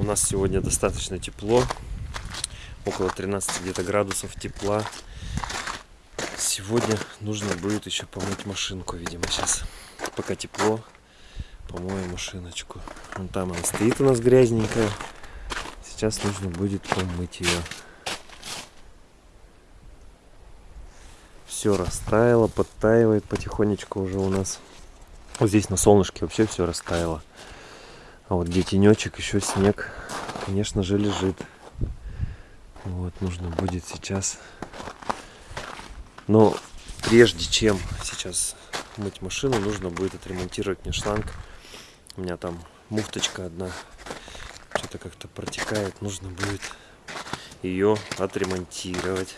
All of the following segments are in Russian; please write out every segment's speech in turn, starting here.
У нас сегодня достаточно тепло. Около 13 где-то градусов тепла. Сегодня нужно будет еще помыть машинку, видимо, сейчас. Пока тепло, помою машиночку. Вон там она стоит у нас грязненькая. Сейчас нужно будет помыть ее. Все растаяло, подтаивает потихонечку уже у нас. Вот здесь на солнышке вообще все растаяло. А вот где тенечек, еще снег, конечно же, лежит. Вот, нужно будет сейчас. Но прежде чем сейчас мыть машину, нужно будет отремонтировать мне шланг. У меня там муфточка одна что-то как-то протекает. Нужно будет ее отремонтировать.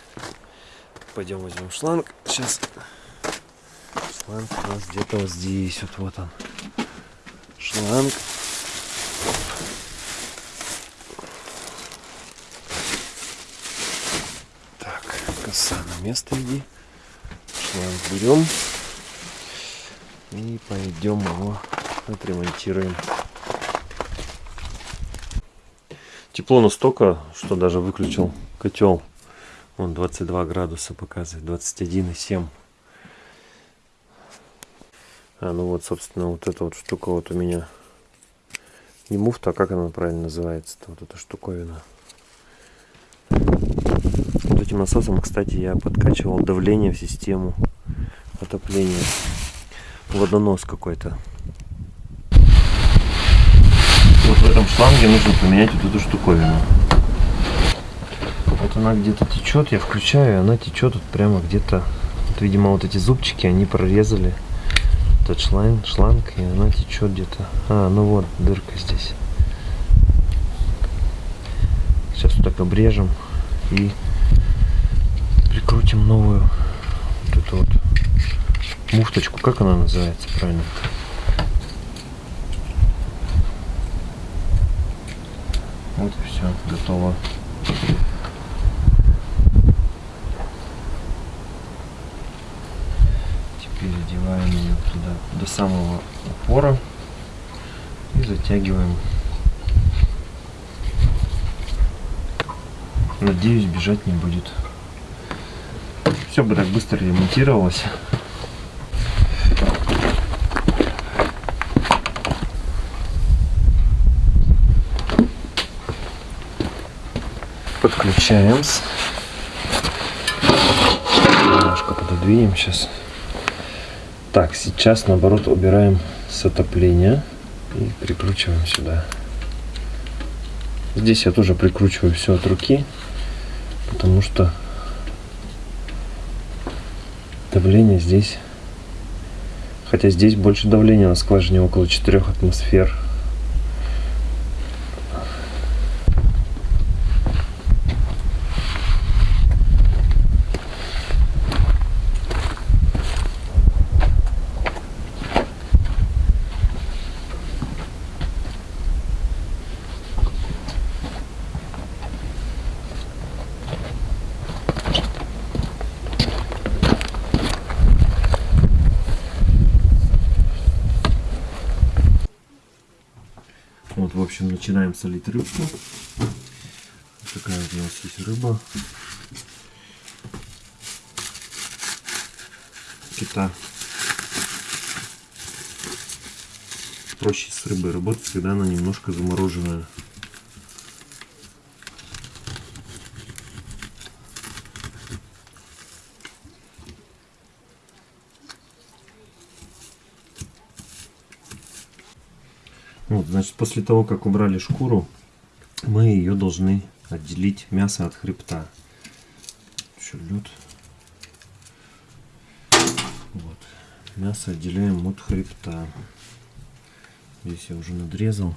Пойдем возьмем шланг. Сейчас шланг у нас где-то вот здесь. Вот, вот он. Шланг. Так, коса на место иди. Шланг берем. И пойдем его отремонтируем. Тепло настолько, что даже выключил котел. Он 22 градуса показывает, 21,7. А, ну вот, собственно, вот эта вот штука вот у меня. Не муфта, а как она правильно называется-то, вот эта штуковина. Вот этим насосом, кстати, я подкачивал давление в систему отопления. Водонос какой-то. Вот в этом шланге нужно поменять вот эту штуковину. Вот она где-то течет, я включаю, она течет вот прямо где-то. Вот, видимо, вот эти зубчики, они прорезали этот шланг, шланг, и она течет где-то. А, ну вот, дырка здесь. Сейчас вот так обрежем и прикрутим новую вот эту вот муфточку. Как она называется правильно? Вот все, готово. Теперь одеваем ее туда до самого упора и затягиваем. Надеюсь, бежать не будет. Все бы так быстро ремонтировалось. Подключаем. Немножко пододвинем сейчас. Так, сейчас наоборот убираем с отопления и прикручиваем сюда. Здесь я тоже прикручиваю все от руки, потому что давление здесь, хотя здесь больше давления на скважине около 4 атмосфер. Вот, в общем, начинаем солить рыбку. Вот такая вот у нас есть рыба. Кита. Проще с рыбой работать, когда она немножко замороженная. Значит, после того, как убрали шкуру, мы ее должны отделить мясо от хребта. Еще лед. Вот. Мясо отделяем от хребта. Здесь я уже надрезал.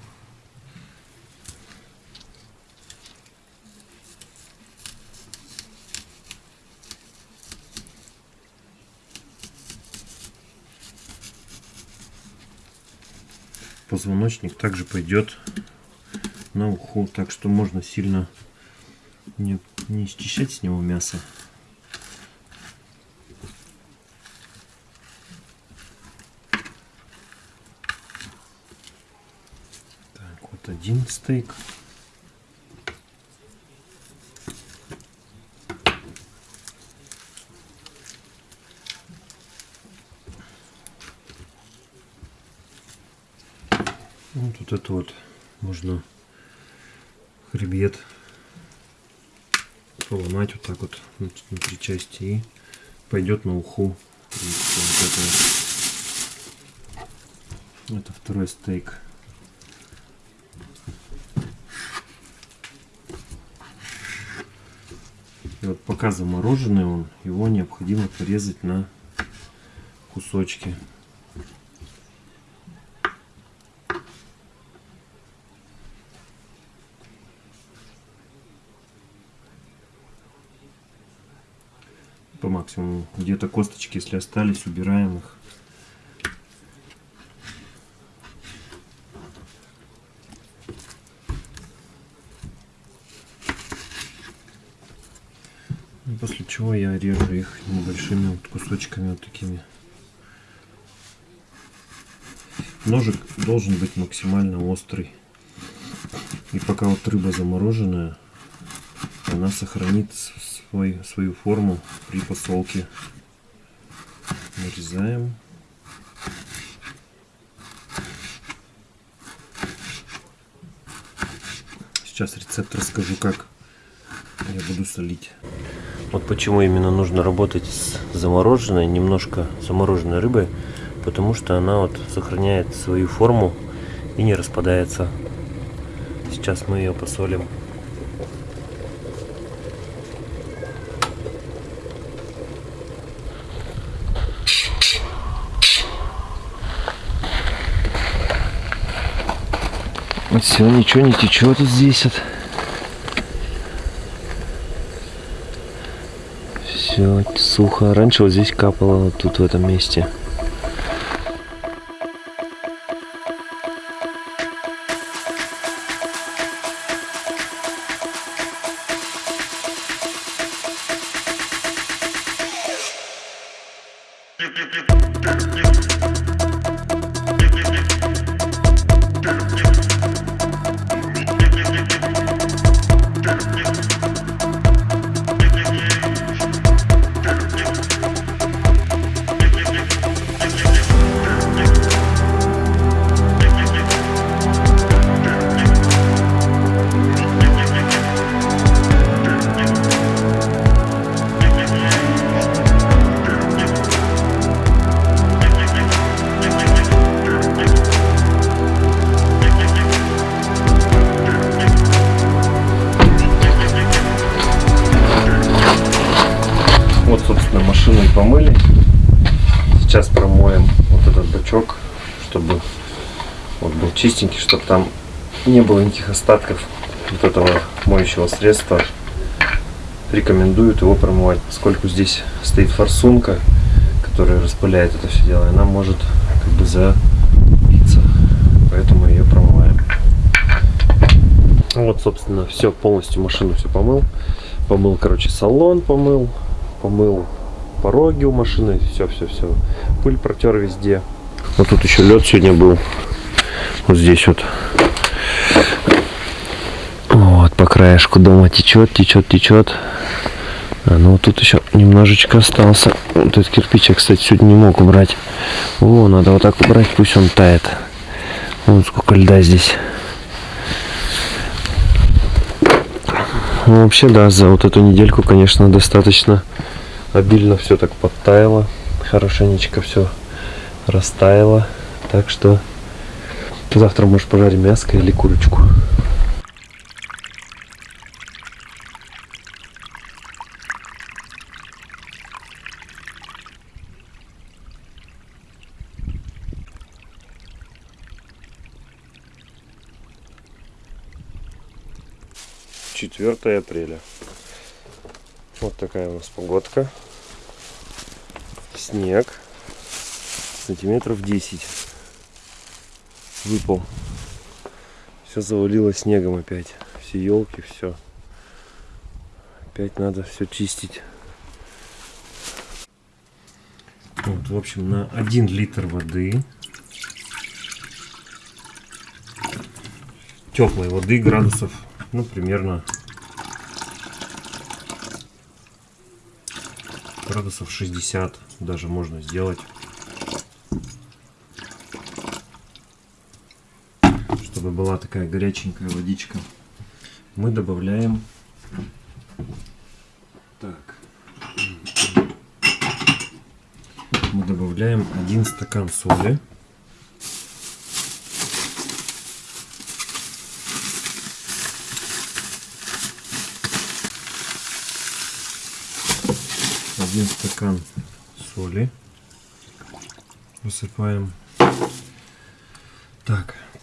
Позвоночник также пойдет на уху. Так что можно сильно не, не счищать с него мясо. Так, вот один стейк. это вот можно хребет поломать вот так вот на три части и пойдет на уху. Вот это, это второй стейк. И вот пока замороженный он, его необходимо порезать на кусочки. По максимуму. Где-то косточки, если остались, убираем их. После чего я режу их небольшими вот кусочками вот такими. Ножик должен быть максимально острый. И пока вот рыба замороженная, она сохранит свой, свою форму при посолке. Нарезаем. Сейчас рецепт расскажу, как я буду солить. Вот почему именно нужно работать с замороженной, немножко замороженной рыбой, потому что она вот сохраняет свою форму и не распадается. Сейчас мы ее посолим. Все, ничего не течет здесь. Вот. Все сухо. Раньше вот здесь капало, вот тут в этом месте. помыли. Чистенький, чтобы там не было никаких остатков вот этого моющего средства. Рекомендуют его промывать, поскольку здесь стоит форсунка, которая распыляет это все дело, и она может как бы забиться, поэтому ее промываем. Вот, собственно, все, полностью машину все помыл. Помыл, короче, салон помыл, помыл пороги у машины, все-все-все. Пыль протер везде. Вот тут еще лед сегодня был. Вот здесь вот. Вот по краешку дома течет, течет, течет. А, ну тут еще немножечко остался. Вот этот кирпич я, кстати, сегодня не мог убрать. О, надо вот так убрать, пусть он тает. Вон сколько льда здесь. Ну, вообще, да, за вот эту недельку, конечно, достаточно обильно все так подтаяло, хорошенечко все растаяло. Так что завтра может пожарим мяско или курочку. Четвертое апреля. Вот такая у нас погодка снег сантиметров 10 выпал. Все завалило снегом опять. Все елки, все. Опять надо все чистить. Вот, в общем, на 1 литр воды теплой воды градусов, ну, примерно градусов 60 даже можно сделать чтобы чтобы была такая горяченькая водичка, мы добавляем. Так. Мы добавляем один стакан соли. Один стакан соли. Высыпаем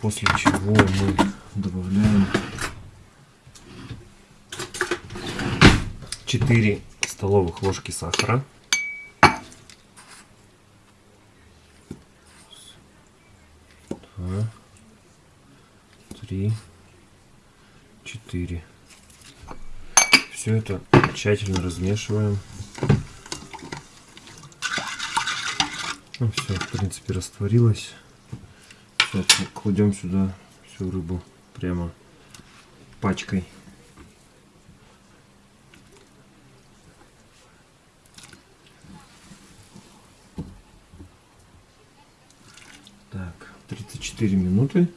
после чего мы добавляем 4 столовых ложки сахара. Два, три, четыре. Все это тщательно размешиваем. Ну, все, в принципе, растворилось. Все, кладем сюда всю рыбу прямо пачкой. Так, 34 минуты.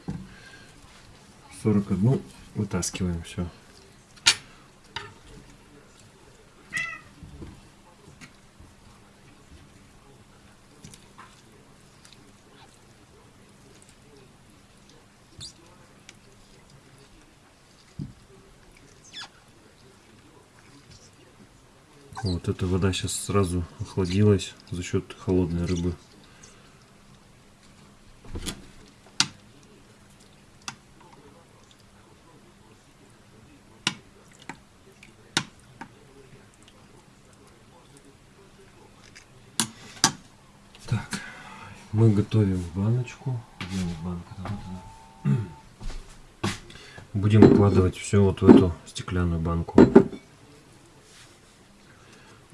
41 вытаскиваем все. Вот эта вода сейчас сразу охладилась за счет холодной рыбы. Так, мы готовим баночку. Будем укладывать все вот в эту стеклянную банку.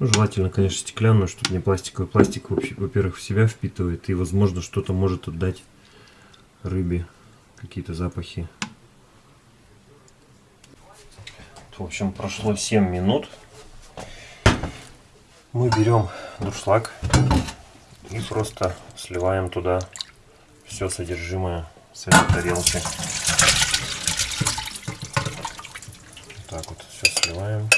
Ну, желательно, конечно, стеклянную, чтобы не пластиковый. Пластик, во-первых, в себя впитывает и, возможно, что-то может отдать рыбе, какие-то запахи. В общем, прошло 7 минут. Мы берем дуршлаг и просто сливаем туда все содержимое с этой тарелки. так вот все сливаем.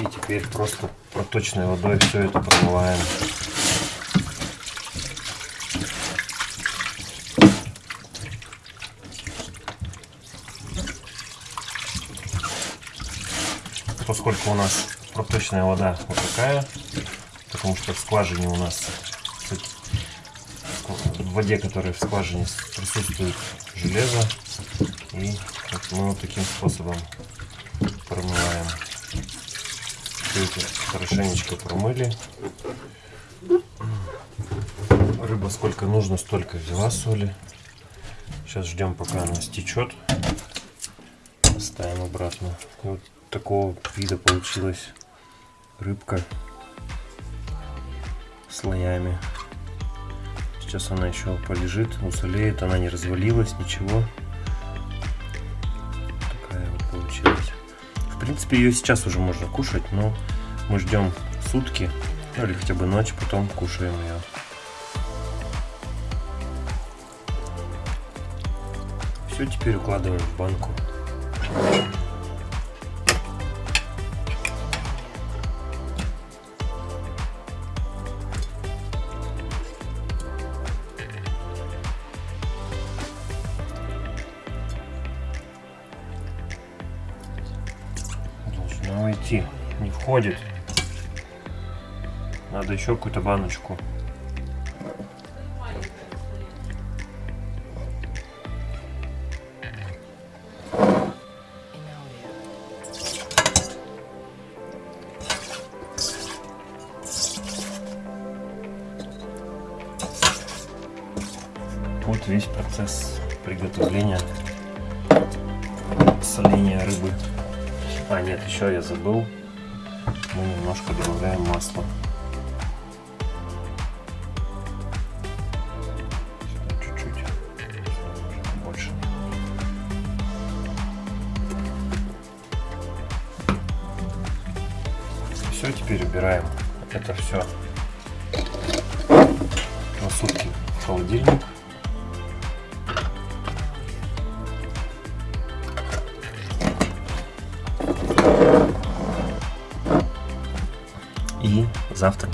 И теперь просто проточной водой все это промываем. Поскольку у нас проточная вода вот такая, потому что в скважине у нас в воде, которая в скважине присутствует железо, и мы вот таким способом промываем. Все это хорошенечко промыли. Рыба сколько нужно, столько взяла соли. Сейчас ждем, пока она стечет. Ставим обратно. Вот такого вида получилась рыбка слоями. Сейчас она еще полежит, усолеет, она не развалилась, ничего. Принципе, ее сейчас уже можно кушать, но мы ждем сутки, ну или хотя бы ночь, потом кушаем ее. Все, теперь укладываем в банку. Не входит. Надо еще какую-то баночку. Вот весь процесс приготовления соления рыбы. А, нет, еще я забыл. Мы немножко добавляем масло. Чуть-чуть. Больше. все, теперь убираем это все на сутки в холодильник.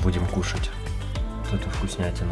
Будем кушать эту вкуснятину.